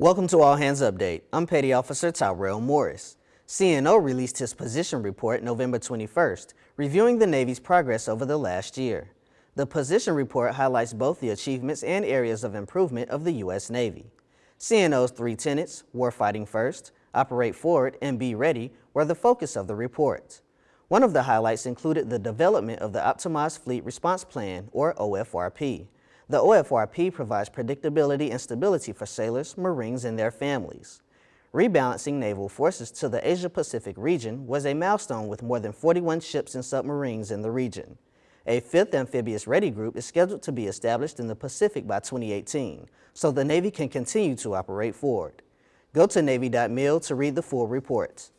Welcome to All Hands Update. I'm Petty Officer Tyrell Morris. CNO released his position report November 21st, reviewing the Navy's progress over the last year. The position report highlights both the achievements and areas of improvement of the U.S. Navy. CNO's three tenets, warfighting first, operate forward, and be ready, were the focus of the report. One of the highlights included the development of the Optimized Fleet Response Plan, or OFRP. The OFRP provides predictability and stability for sailors, Marines, and their families. Rebalancing naval forces to the Asia-Pacific region was a milestone with more than 41 ships and submarines in the region. A fifth amphibious ready group is scheduled to be established in the Pacific by 2018, so the Navy can continue to operate forward. Go to Navy.mil to read the full report.